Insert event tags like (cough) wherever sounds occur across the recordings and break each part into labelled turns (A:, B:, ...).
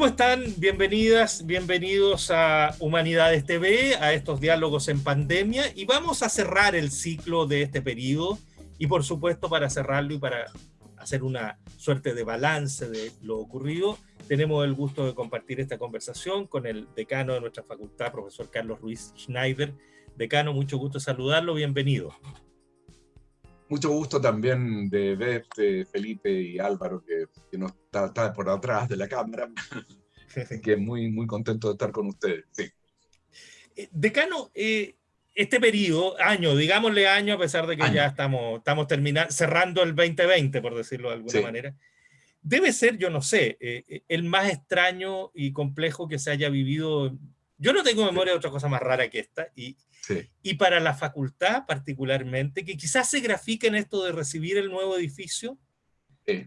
A: ¿Cómo están? Bienvenidas, bienvenidos a Humanidades TV, a estos diálogos en pandemia y vamos a cerrar el ciclo de este periodo y por supuesto para cerrarlo y para hacer una suerte de balance de lo ocurrido, tenemos el gusto de compartir esta conversación con el decano de nuestra facultad, profesor Carlos Ruiz Schneider. Decano, mucho gusto saludarlo, bienvenido.
B: Mucho gusto también de verte, Felipe y Álvaro, que, que no está, por atrás de la cámara. (laughs) que muy, muy contento de estar con ustedes. Sí.
A: Eh, decano, eh, este periodo, año, digámosle año, a pesar de que ya estamos, estamos terminando, cerrando el 2020, por decirlo de alguna manera, debe ser, yo no sé, eh, el más extraño y complejo que se haya vivido. Yo no tengo memoria de otra cosa más rara que esta, y, y para la facultad particularmente, que quizás se grafique en esto de recibir el nuevo edificio,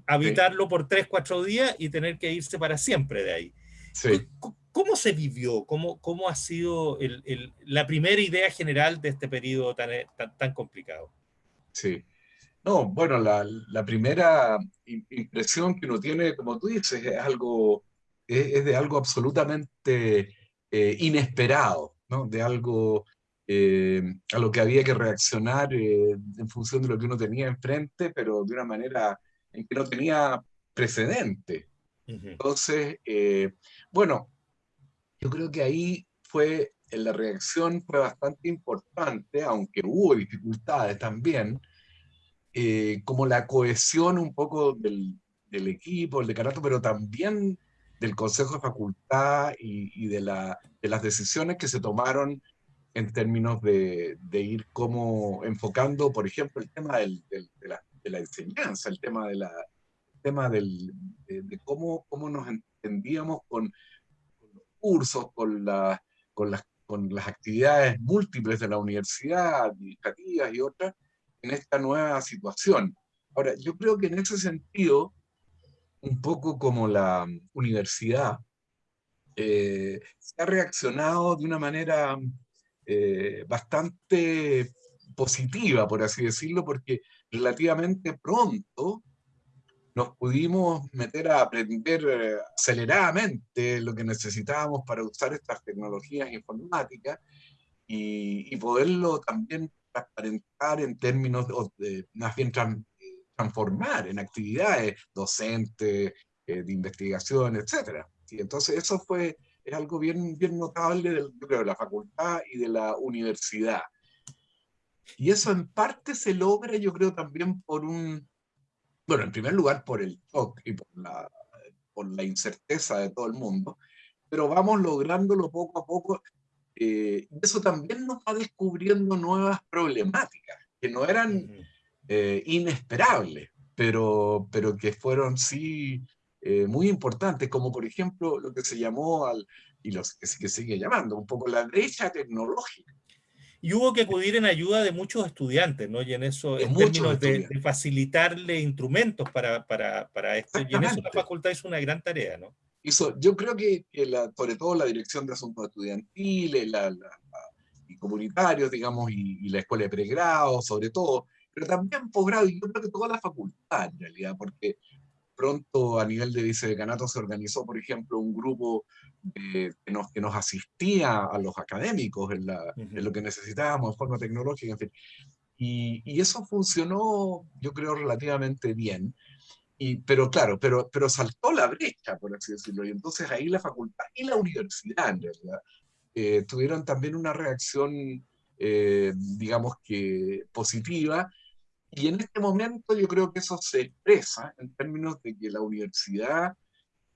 A: habitarlo por tres, cuatro días y tener que irse para siempre de ahí. ¿Cómo se vivió? ¿Cómo, cómo ha sido el, la primera idea general de este periodo tan, tan, tan complicado?
B: Sí. No, bueno, la, la, primera impresión que uno tiene, como tú dices, es, algo, es, de algo absolutamente eh, inesperado, ¿no? de algo eh, a lo que había que reaccionar eh, en función de lo que uno tenía enfrente, pero de una manera en que no tenía precedente. Entonces, bueno, yo creo que ahí fue, la reacción fue bastante importante, aunque hubo dificultades también, como la cohesión un poco del, del equipo, el decanato, pero también del Consejo de Facultad y, de, la, de, las decisiones que se tomaron en términos de, ir como enfocando, por ejemplo, el tema de, la, enseñanza, el tema, de, la, tema del, de, cómo, cómo nos entendíamos con, los cursos, con, con, las, con las actividades múltiples de la universidad, administrativas y otras, en esta nueva situación. Ahora, yo creo que en ese sentido, un poco como la universidad, eh, se ha reaccionado de una manera eh, bastante positiva, por así decirlo, porque relativamente pronto nos pudimos meter a aprender eh, aceleradamente lo que necesitábamos para usar estas tecnologías informáticas y, poderlo también transparentar en términos de, más transformar en actividades docentes, eh, de investigación, etc. Y entonces eso fue es algo bien, bien notable de, de la facultad y de la universidad. Y eso en parte se logra, yo creo, también por un, bueno, en primer lugar por el shock y por la, por la incerteza de todo el mundo, pero vamos lográndolo poco a poco. Eh, y eso también nos va descubriendo nuevas problemáticas que no eran eh, inesperables, pero, pero que fueron sí eh, muy importantes, como por ejemplo lo que se llamó, al, y los que, que sigue llamando, un poco la brecha tecnológica.
A: Y hubo que acudir en ayuda de muchos estudiantes, ¿no? Y en eso, en términos de, facilitarle instrumentos para, para, para esto, y en eso la facultad hizo una gran tarea, ¿no?
B: Hizo, yo creo que, la, sobre todo la Dirección de Asuntos Estudiantiles, la, la, y comunitarios, digamos, y, y, la Escuela de Pregrado, sobre todo, pero también posgrado, y yo creo que toda la facultad, en realidad, porque pronto a nivel de vicedecanato se organizó, por ejemplo, un grupo que, nos, que nos asistía a los académicos en, la, en, lo que necesitábamos de forma tecnológica, en fin. Y, y, eso funcionó, yo creo, relativamente bien. Y, pero claro, pero, pero saltó la brecha, por así decirlo, y entonces ahí la facultad y la universidad, en realidad, eh, tuvieron también una reacción, eh, digamos que positiva, y en este momento yo creo que eso se expresa en términos de que la universidad,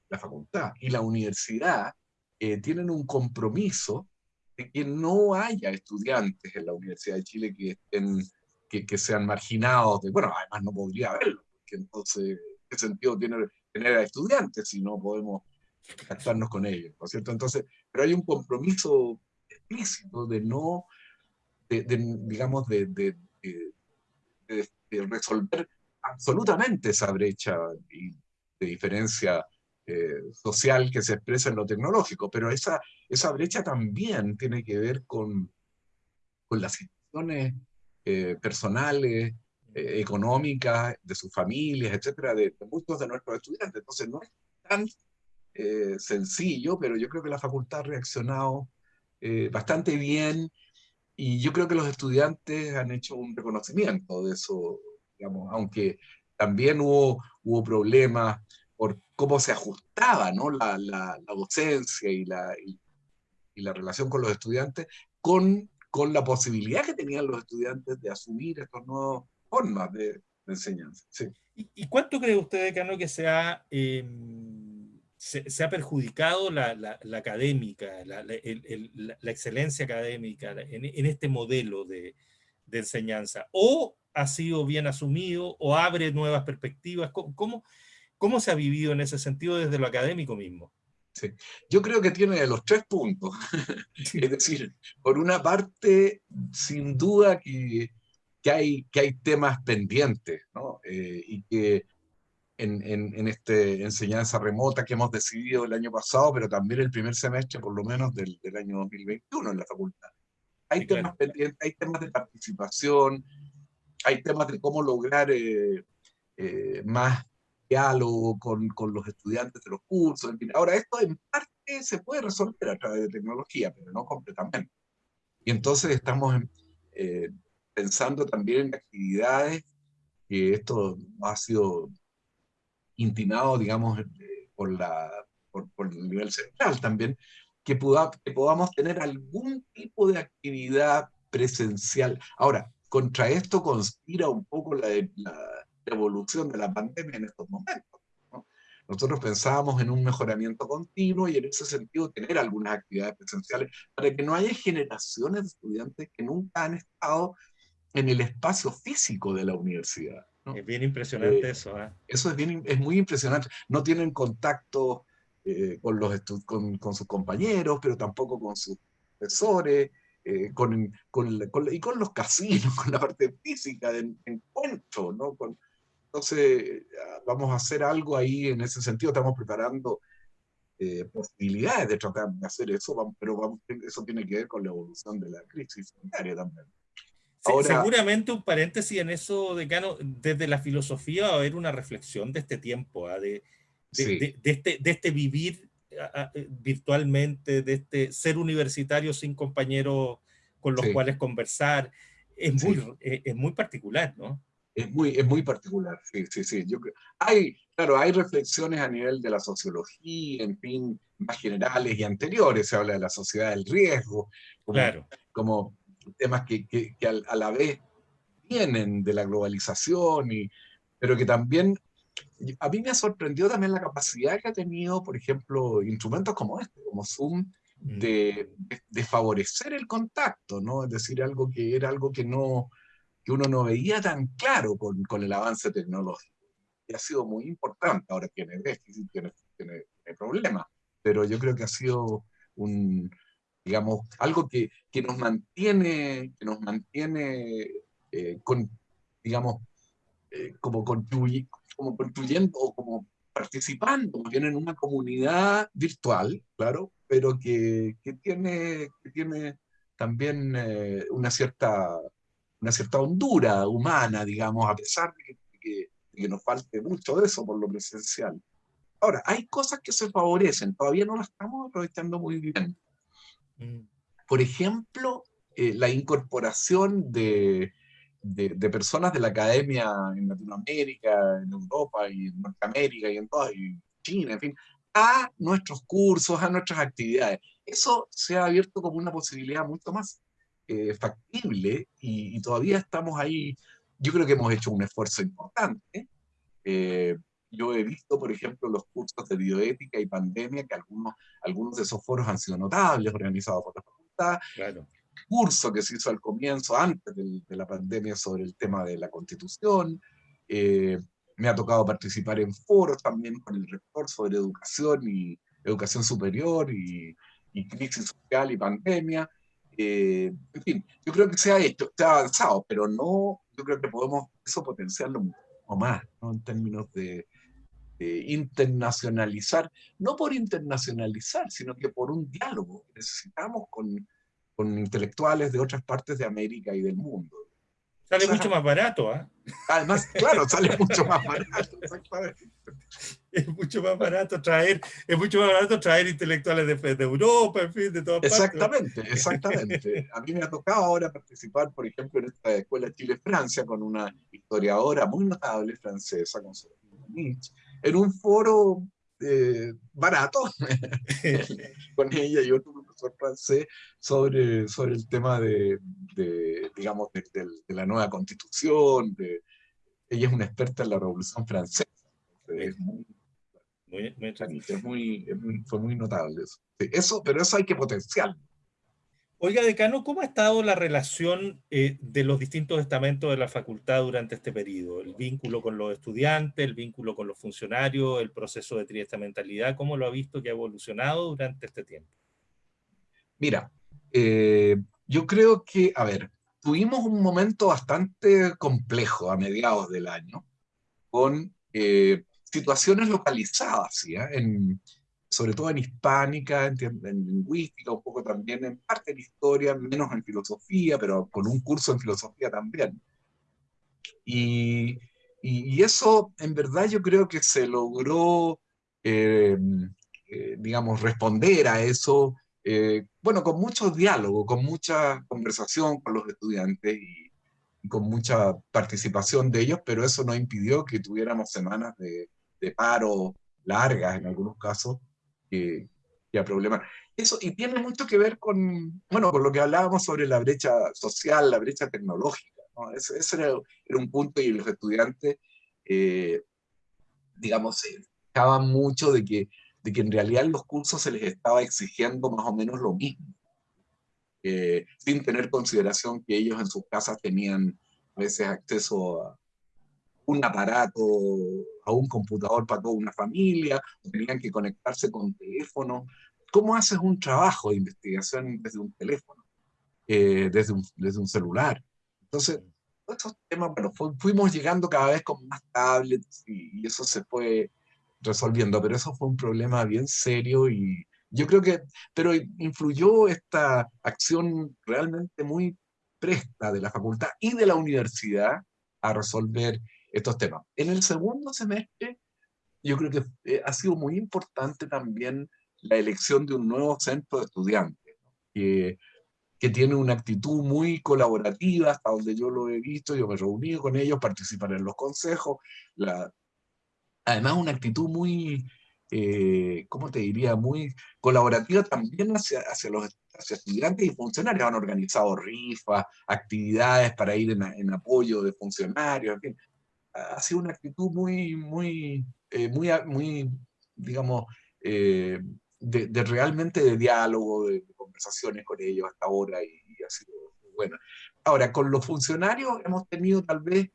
B: la facultad y la universidad eh, tienen un compromiso de que no haya estudiantes en la Universidad de Chile que, estén, que, que sean marginados. De, bueno, además no podría haberlo, porque entonces, ¿qué sentido tiene tener a estudiantes si no podemos contactarnos con ellos? ¿no es cierto? Entonces, pero hay un compromiso explícito de no, de, digamos, de, de de, resolver absolutamente esa brecha de diferencia eh, social que se expresa en lo tecnológico, pero esa, esa brecha también tiene que ver con, con las situaciones eh, personales, eh, económicas, de sus familias, etcétera, de, muchos de nuestros estudiantes. Entonces no es tan sencillo, pero yo creo que la facultad ha reaccionado bastante bien y yo creo que los estudiantes han hecho un reconocimiento de eso, digamos, aunque también hubo, hubo problemas por cómo se ajustaba ¿no? la, la, docencia y la, y, la relación con los estudiantes con, con la posibilidad que tenían los estudiantes de asumir estas nuevas formas de, enseñanza. Sí.
A: ¿Y, cuánto cree usted, decano, que se ha, em, se, ha perjudicado la, la, académica, la, excelencia académica en, este modelo de, de, enseñanza? ¿O ha sido bien asumido o abre nuevas perspectivas? ¿Cómo, cómo, se ha vivido en ese sentido desde lo académico mismo?
B: Sí. Yo creo que tiene los tres puntos. es decir, por una parte, sin duda que que hay, que hay temas pendientes, ¿no? Eh, y que en, en, en esta enseñanza remota que hemos decidido el año pasado, pero también el primer semestre, por lo menos, del, del año 2021 en la facultad. Hay temas pendientes, hay temas de participación, hay temas de cómo lograr eh, eh, más diálogo con, con, los estudiantes de los cursos. En fin. Ahora, esto en parte se puede resolver a través de tecnología, pero no completamente. Y entonces estamos eh, pensando también en actividades, que esto ha sido intimado, digamos, eh, por, la, por, el nivel central también, que, podamos tener algún tipo de actividad presencial. Ahora, contra esto conspira un poco la, la evolución de la pandemia en estos momentos. Nosotros pensábamos en un mejoramiento continuo y en ese sentido tener algunas actividades presenciales para que no haya generaciones de estudiantes que nunca han estado en el espacio físico de la universidad.
A: Es bien impresionante eh, eso. ¿eh?
B: Eso es, bien, es muy impresionante. No tienen contacto eh, con, los con, con, sus compañeros, pero tampoco con sus profesores, con, con, y con los casinos, (laughs) con la parte física de encuentro. ¿no? Con, entonces, vamos a hacer algo ahí en ese sentido. Estamos preparando posibilidades de tratar de hacer eso, pero vamos, eso tiene que ver con la evolución de la crisis sanitaria también.
A: Seguramente un paréntesis en eso, decano, desde la filosofía va a haber una reflexión de este tiempo, ¿ah? de, de, este, de este vivir eh, virtualmente, de este ser universitario sin compañeros con los cuales conversar. Es, muy, eh, es, muy particular, ¿no?
B: Es muy, es muy particular, sí, sí, sí. Yo hay, claro, hay reflexiones a nivel de la sociología, en fin, más generales y anteriores. Se habla de la sociedad del riesgo,
A: claro.
B: como temas que, que, a, la vez vienen de la globalización, y, pero que también, a mí me ha sorprendido también la capacidad que ha tenido, por ejemplo, instrumentos como este, como Zoom, mm. de, de, favorecer el contacto, ¿no? Es decir, algo que era algo que, no, que uno no veía tan claro con, con el avance tecnológico. Y ha sido muy importante, ahora tiene déficit, tiene, tiene, tiene problemas, pero yo creo que ha sido un, digamos, algo que, que nos mantiene, que nos mantiene eh, digamos, eh, como, como construyendo o como participando bien en una comunidad virtual, claro, pero que, que tiene, que tiene también eh, una, cierta, una cierta hondura humana, digamos, a pesar de que, que, nos falte mucho de eso por lo presencial. Ahora, hay cosas que se favorecen, todavía no las estamos aprovechando muy bien. Mm. Por ejemplo, eh, la incorporación de, de, personas de la academia en Latinoamérica, en Europa y en Norteamérica y en toda, y China, en fin, a nuestros cursos, a nuestras actividades. Eso se ha abierto como una posibilidad mucho más eh, factible y, todavía estamos ahí. Yo creo que hemos hecho un esfuerzo importante. Eh, yo he visto, por ejemplo, los cursos de bioética y pandemia, que algunos, algunos de esos foros han sido notables, organizados por la facultad.
A: Claro.
B: Curso que se hizo al comienzo, antes de, la pandemia, sobre el tema de la constitución. Eh, me ha tocado participar en foros también con el rector sobre educación y educación superior y, y crisis social y pandemia. Eh, en fin, yo creo que se ha hecho, se ha avanzado, pero no, yo creo que podemos eso potenciarlo mucho más, ¿no? en términos de, internacionalizar, no por internacionalizar, sino que por un diálogo que necesitamos con, con intelectuales de otras partes de América y del mundo.
A: Sale mucho más barato, ¿ah?
B: Además, claro, sale (laughs) mucho más barato.
A: es mucho más barato traer, es mucho más barato traer intelectuales de, de Europa, en fin, de todas
B: Exactamente, exactamente. A mí me ha tocado ahora participar, por ejemplo, en esta escuela Chile-Francia con una historiadora muy notable francesa, con en un foro eh, barato (laughs) (laughs) con ella y otro profesor francés sobre, sobre el tema de, de digamos, de, la nueva constitución. De, ella es una experta en la Revolución Francesa. Es muy, muy, fue muy notable eso. eso. Pero eso hay que potenciar.
A: Oiga, decano, ¿cómo ha estado la relación eh, de los distintos estamentos de la facultad durante este periodo? El vínculo con los estudiantes, el vínculo con los funcionarios, el proceso de triestamentalidad, ¿cómo lo ha visto que ha evolucionado durante este tiempo?
B: Mira, eh, yo creo que, a ver, tuvimos un momento bastante complejo a mediados del año, con eh, situaciones localizadas, ¿sí? en, sobre todo en hispánica, en, lingüística, un poco también en parte en historia, menos en filosofía, pero con un curso en filosofía también. Y, y, eso, en verdad, yo creo que se logró, eh, eh, digamos, responder a eso, eh, bueno, con mucho diálogo, con mucha conversación con los estudiantes y, y, con mucha participación de ellos, pero eso no impidió que tuviéramos semanas de, de paro largas en algunos casos, que, que a problemas. Eso, y tiene mucho que ver con, bueno, con lo que hablábamos sobre la brecha social, la brecha tecnológica. ¿no? Ese, era, era, un punto y los estudiantes, eh, digamos, se quejaban mucho de que, de que en realidad en los cursos se les estaba exigiendo más o menos lo mismo, eh, sin tener consideración que ellos en sus casas tenían a veces acceso a un aparato, a un computador para toda una familia, tenían que conectarse con teléfono. ¿Cómo haces un trabajo de investigación desde un teléfono, eh, desde, un, desde un celular? Entonces, estos temas, bueno, fuimos llegando cada vez con más tablets y, eso se fue resolviendo, pero eso fue un problema bien serio y yo creo que, pero influyó esta acción realmente muy presta de la facultad y de la universidad a resolver estos temas. En el segundo semestre, yo creo que eh, ha sido muy importante también la elección de un nuevo centro de estudiantes, que, que, tiene una actitud muy colaborativa, hasta donde yo lo he visto, yo me he reunido con ellos, participar en los consejos, la, además una actitud muy, eh, ¿cómo te diría?, muy colaborativa también hacia, hacia los hacia estudiantes y funcionarios. Han organizado rifas, actividades para ir en, en apoyo de funcionarios, en fin ha sido una actitud muy, muy, eh, muy, muy, digamos, eh, de, realmente de diálogo, de, conversaciones con ellos hasta ahora y, ha sido muy buena. Ahora, con los funcionarios hemos tenido tal vez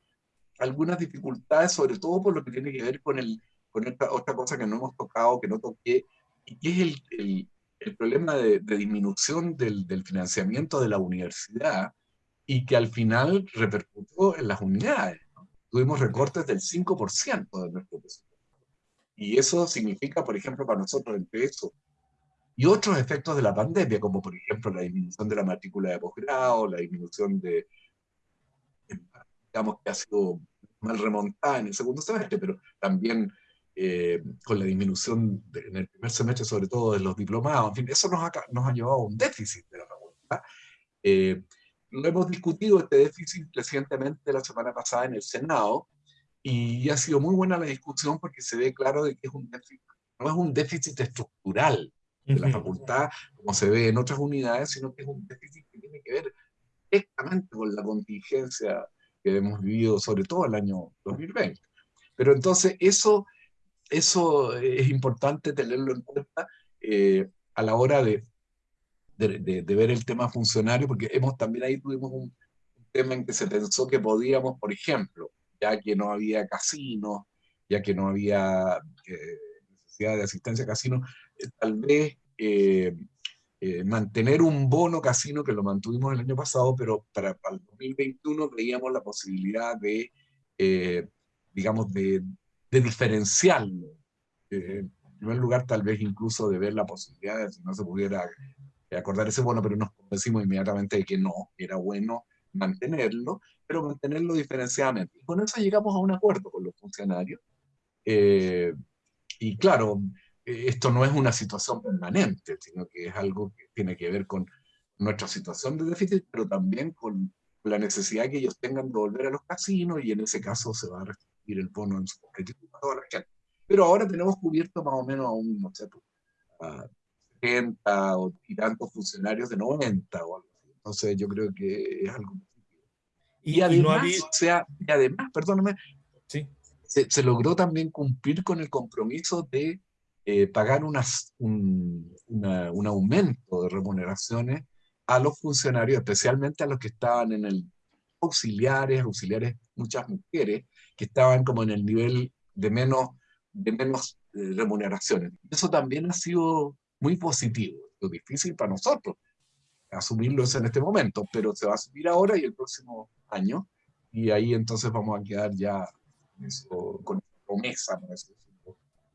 B: algunas dificultades, sobre todo por lo que tiene que ver con, el, con esta otra cosa que no hemos tocado, que no toqué, y que es el, el, el problema de, de disminución del, del, financiamiento de la universidad y que al final repercutió en las unidades tuvimos recortes del 5% de nuestro presupuesto. Y eso significa, por ejemplo, para nosotros el peso y otros efectos de la pandemia, como por ejemplo la disminución de la matrícula de posgrado, la disminución de, digamos que ha sido mal remontada en el segundo semestre, pero también eh, con la disminución en el primer semestre, sobre todo de los diplomados, en fin, eso nos ha, nos ha llevado a un déficit de la facultad. Eh, lo hemos discutido este déficit recientemente la semana pasada en el Senado y ha sido muy buena la discusión porque se ve claro de que es un déficit, no es un déficit estructural de la facultad como se ve en otras unidades, sino que es un déficit que tiene que ver directamente con la contingencia que hemos vivido, sobre todo el año 2020. Pero entonces eso, eso es importante tenerlo en cuenta eh, a la hora de de, ver el tema funcionario, porque hemos también ahí tuvimos un, tema en que se pensó que podíamos, por ejemplo, ya que no había casinos, ya que no había eh, necesidad de asistencia a casinos, eh, tal vez eh, mantener un bono casino que lo mantuvimos el año pasado, pero para, para el 2021 veíamos la posibilidad de, digamos, de, de diferenciarlo. en primer lugar, tal vez incluso de ver la posibilidad de si no se pudiera acordar ese bono, pero nos convencimos inmediatamente de que no, era bueno mantenerlo, pero mantenerlo diferenciadamente. Y con eso llegamos a un acuerdo con los funcionarios. Eh, y claro, esto no es una situación permanente, sino que es algo que tiene que ver con nuestra situación de déficit, pero también con la necesidad que ellos tengan de volver a los casinos y en ese caso se va a restringir el bono en su objetivo a toda la gente. Pero ahora tenemos cubierto más o menos a un, no sé, a 70 o, y tantos funcionarios de 90 o algo así. Entonces yo creo que es algo y, y además, o sea, y además, perdóname,
A: sí.
B: se, se, logró también cumplir con el compromiso de eh, pagar unas, un, una, un aumento de remuneraciones a los funcionarios, especialmente a los que estaban en el auxiliares, auxiliares, muchas mujeres, que estaban como en el nivel de menos, de menos eh, remuneraciones. Eso también ha sido muy positivo. Lo difícil para nosotros asumirlo en este momento, pero se va a subir ahora y el próximo año, y ahí entonces vamos a quedar ya eso, con promesa,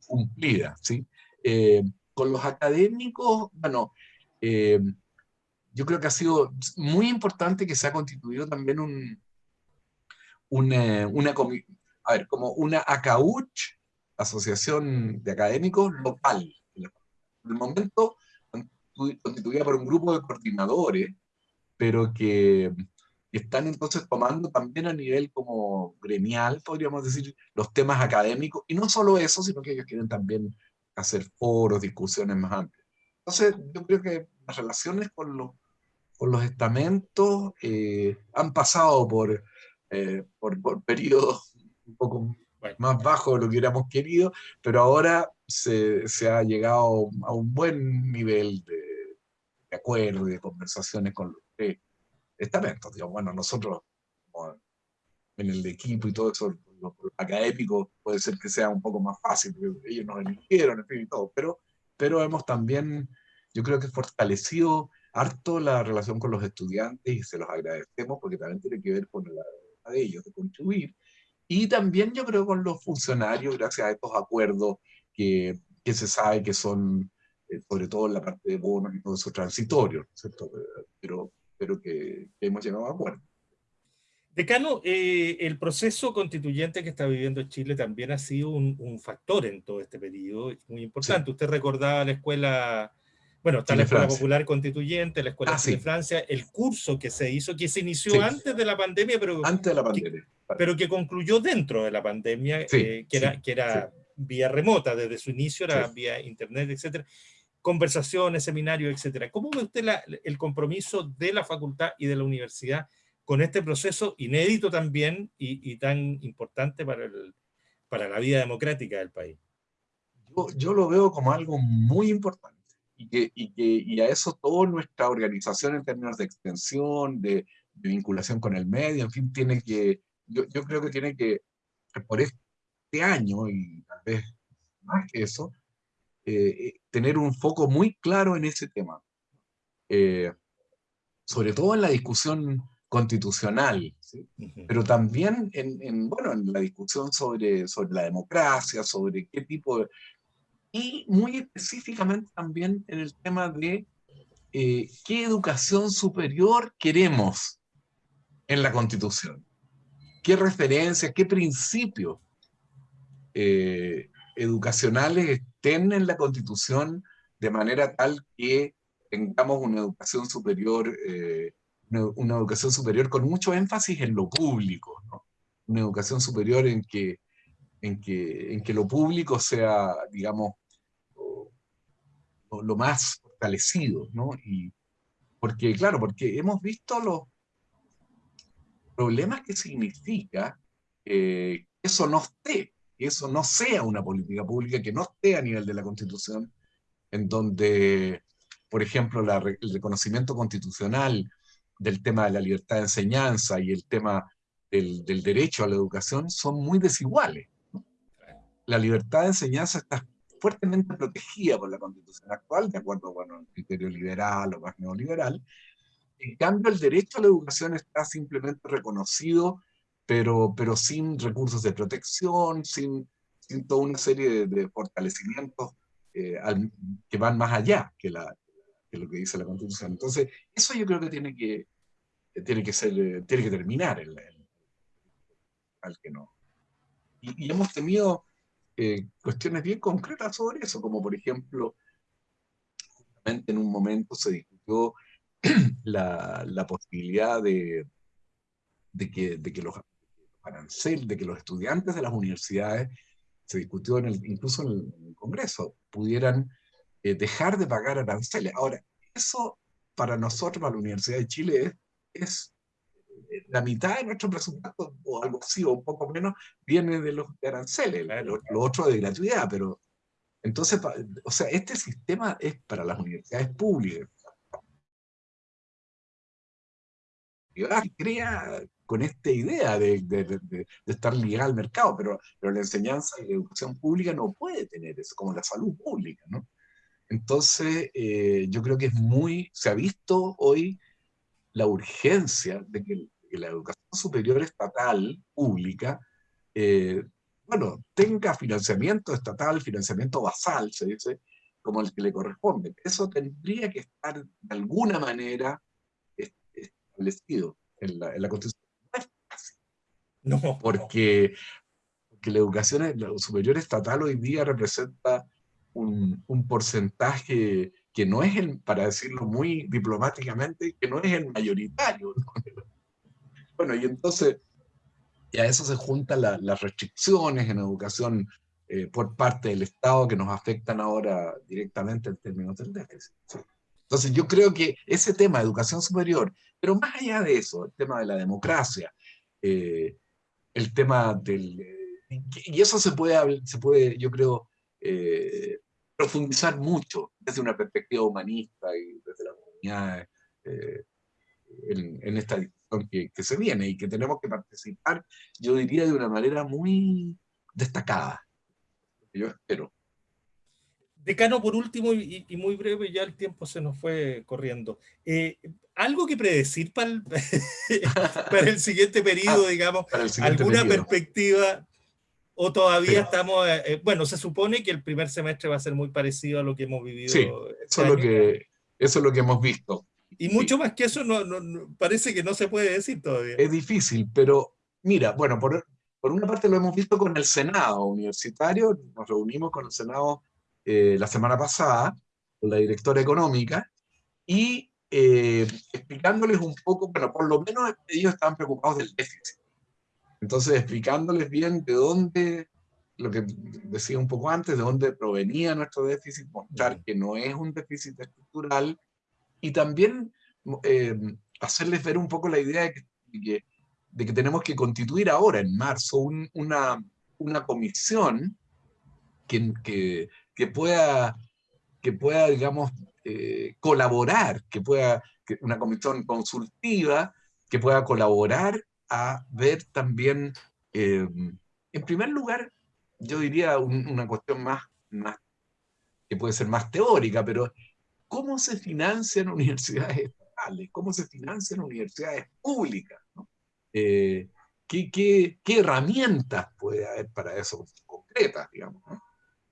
B: cumplida, ¿sí? Eh, con los académicos, bueno, eh, yo creo que ha sido muy importante que se ha constituido también un, una, una a ver, como una ACAUCH, Asociación de Académicos Local. En el momento constituida por un grupo de coordinadores, pero que están entonces tomando también a nivel como gremial, podríamos decir, los temas académicos, y no solo eso, sino que ellos quieren también hacer foros, discusiones más amplias. Entonces, yo creo que las relaciones con los, con los estamentos eh, han pasado por, eh, por, por, periodos un poco más bajos de lo que hubiéramos querido, pero ahora se, se ha llegado a un buen nivel de, de acuerdo, de conversaciones con los estamentos. Digamos, bueno, nosotros en el equipo y todo eso, los, académicos, puede ser que sea un poco más fácil, ellos nos eligieron, en fin, y todo, pero, pero hemos también, yo creo que fortalecido harto la relación con los estudiantes y se los agradecemos porque también tiene que ver con la de ellos, de contribuir. Y también yo creo con los funcionarios, gracias a estos acuerdos que, que se sabe que son, eh, sobre todo en la parte de bonos y todo eso, transitorios, ¿cierto? Pero, pero que, hemos llegado a acuerdo.
A: Decano, eh, el proceso constituyente que está viviendo Chile también ha sido un, un factor en todo este periodo, muy importante. Sí. Usted recordaba la escuela, bueno, está Chile la Escuela Francia. Popular Constituyente, la Escuela ah, de sí. Francia, el curso que se hizo, que se inició sí. antes de la pandemia, pero,
B: antes de la pandemia.
A: Que, pero que concluyó dentro de la pandemia, eh, que era, que era vía remota, desde su inicio era vía internet, etcétera conversaciones, seminarios, etcétera. ¿Cómo ve usted la, el compromiso de la facultad y de la universidad con este proceso inédito también y, y tan importante para, el, para la vida democrática del país?
B: Yo, yo lo veo como algo muy importante y, que, y, que, y a eso toda nuestra organización en términos de extensión, de, de vinculación con el medio, en fin, tiene que, yo, yo creo que tiene que, por este año y tal vez más que eso, eh, tener un foco muy claro en ese tema. Eh, sobre todo en la discusión constitucional, ¿sí? uh -huh. pero también en, en, bueno, en la discusión sobre, sobre la democracia, sobre qué tipo de... Y muy específicamente también en el tema de eh, qué educación superior queremos en la Constitución. ¿Qué referencias, qué principios eh, educacionales estén en la Constitución de manera tal que tengamos una educación superior, eh, una, educación superior con mucho énfasis en lo público, una educación superior en que, en, que, en que lo público sea, digamos, lo, más fortalecido, ¿no? Y porque, claro, porque hemos visto los problemas que significa eh, que eso no esté eso no sea una política pública, que no esté a nivel de la Constitución, en donde, por ejemplo, la, el reconocimiento constitucional del tema de la libertad de enseñanza y el tema del, del derecho a la educación son muy desiguales. La libertad de enseñanza está fuertemente protegida por la Constitución actual, de acuerdo con el criterio liberal o más neoliberal. En cambio, el derecho a la educación está simplemente reconocido pero, pero sin recursos de protección, sin, toda una serie de, fortalecimientos eh, que van más allá que, lo que dice la Constitución. Entonces, eso yo creo que tiene que, tiene que, ser, tiene que terminar el, al que no. Y, y, hemos tenido eh, cuestiones bien concretas sobre eso, como por ejemplo, justamente en un momento se discutió (clears throat) la, la posibilidad de, de, que, de que los aranceles, de que los estudiantes de las universidades, se discutió en el, incluso en el, Congreso, pudieran eh, dejar de pagar aranceles. Ahora, eso para nosotros, para la Universidad de Chile, es la mitad de nuestro presupuesto, o algo así, o un poco menos, viene de los aranceles, lo, otro de gratuidad, pero entonces, o sea, este sistema es para las universidades públicas. Y crea con esta idea de, estar ligada al mercado, pero, pero la enseñanza y la educación pública no puede tener eso, como la salud pública, ¿no? Entonces, eh, yo creo que es muy, se ha visto hoy la urgencia de que, la educación superior estatal, pública, eh, bueno, tenga financiamiento estatal, financiamiento basal, se dice, como el que le corresponde. Eso tendría que estar de alguna manera establecido en la, en la Constitución. (laughs) No Porque, porque la educación superior estatal hoy día representa un, un porcentaje que no es el, para decirlo muy diplomáticamente, que no es el mayoritario. (laughs) Bueno, y entonces, y a eso se juntan las restricciones en educación eh, por parte del Estado que nos afectan ahora directamente en términos del déficit. Entonces yo creo que ese tema de educación superior, pero más allá de eso, el tema de la democracia, eh, el tema del... Y eso se puede, se puede yo creo, eh, profundizar mucho desde una perspectiva humanista y desde la comunidad eh, en, esta discusión que, se viene y que tenemos que participar, yo diría, de una manera muy destacada. Yo espero.
A: Decano, por último, y, muy breve, ya el tiempo se nos fue corriendo. Eh, ¿Algo que predecir para el, (laughs) para el siguiente periodo, ah, digamos? ¿Alguna perspectiva ¿O todavía estamos, eh, eh, bueno, se supone que el primer semestre va a ser muy parecido a lo que hemos vivido?
B: Sí, este eso, es lo que, eso es lo que hemos visto.
A: Y mucho más que eso no, parece que no se puede decir todavía.
B: Es difícil, pero mira, bueno, por, por una parte lo hemos visto con el Senado universitario, nos reunimos con el Senado eh, la semana pasada, con la directora económica, y explicándoles un poco, bueno, por lo menos ellos estaban preocupados del déficit. Entonces, explicándoles bien de dónde, lo que decía un poco antes, de dónde provenía nuestro déficit, mostrar que no es un déficit estructural, y también eh, hacerles ver un poco la idea de que, de que, tenemos que constituir ahora, en marzo, una, una comisión que, que, que, pueda, que pueda, digamos, eh, colaborar, que pueda, una comisión consultiva, que pueda colaborar a ver también, eh, en primer lugar, yo diría una cuestión más, que puede ser más teórica, pero ¿cómo se financian universidades estatales? ¿Cómo se financian universidades públicas? Eh, ¿qué, qué, qué, herramientas puede haber para eso concretas, digamos?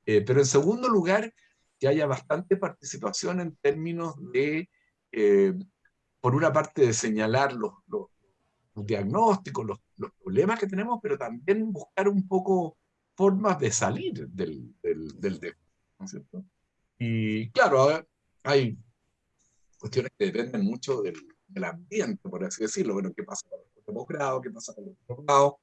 B: Pero en segundo lugar, que haya bastante participación en términos de, por una parte, de señalar los, los, los diagnósticos, los, los, problemas que tenemos, pero también buscar un poco formas de salir del, del, del ¿no es cierto? Y claro, hay cuestiones que dependen mucho del, del, ambiente, por así decirlo. Bueno, ¿qué pasa con los posgrados? ¿Qué pasa con los posgrados?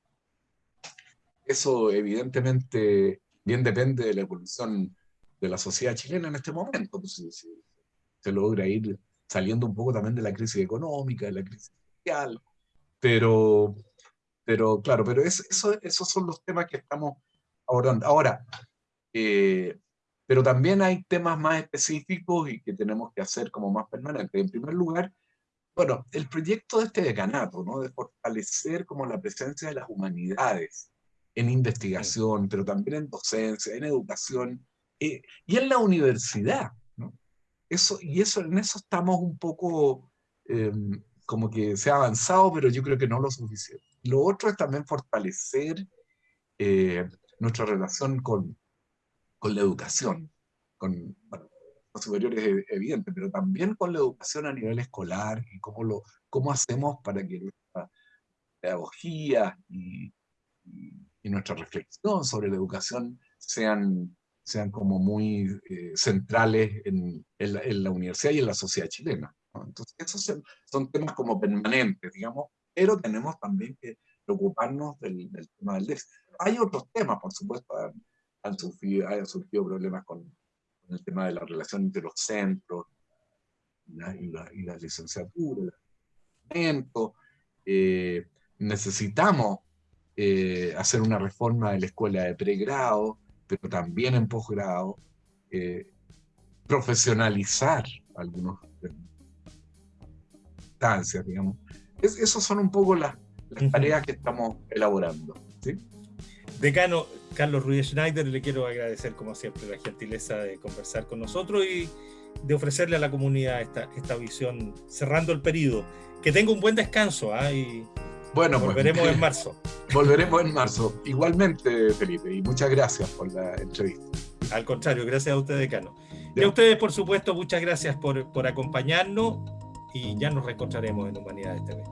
B: Eso evidentemente bien depende de la evolución de la sociedad chilena en este momento. Pues, se logra ir saliendo un poco también de la crisis económica, de la crisis social, pero, pero claro, pero eso, esos son los temas que estamos abordando. Ahora, eh, pero también hay temas más específicos y que tenemos que hacer como más permanentes. En primer lugar, bueno, el proyecto de este decanato, ¿no? de fortalecer como la presencia de las humanidades en investigación, pero también en docencia, en educación eh, y en la universidad. Eso, y eso, en eso estamos un poco em, como que se ha avanzado, pero yo creo que no lo suficiente. Lo otro es también fortalecer eh, nuestra relación con, con la educación, con los superiores es evidente, pero también con la educación a nivel escolar y cómo, lo, cómo hacemos para que nuestra pedagogía y, nuestra reflexión sobre la educación sean, sean como muy eh, centrales en, en, la, universidad y en la sociedad chilena. Entonces, esos son temas como permanentes, digamos, pero tenemos también que preocuparnos del, tema del déficit. Hay otros temas, por supuesto, han, surgido, surgido problemas con, el tema de la relación entre los centros la, y la, y la licenciatura, eh, necesitamos eh, hacer una reforma de la escuela de pregrado, pero también en posgrado, eh, profesionalizar algunas instancias, digamos. Es, esas son un poco las, tareas que estamos elaborando. ¿sí?
A: Decano Carlos Ruiz Schneider, le quiero agradecer como siempre la gentileza de conversar con nosotros y de ofrecerle a la comunidad esta, esta visión cerrando el periodo. Que tenga un buen descanso ¿ah? y bueno, pues, volveremos en marzo. (laughs)
B: Volveremos en marzo. Igualmente, Felipe, y muchas gracias por la entrevista.
A: Al contrario, gracias a usted, decano. Y a ustedes, por supuesto, muchas gracias por, por acompañarnos y ya nos reencontraremos en Humanidades TV.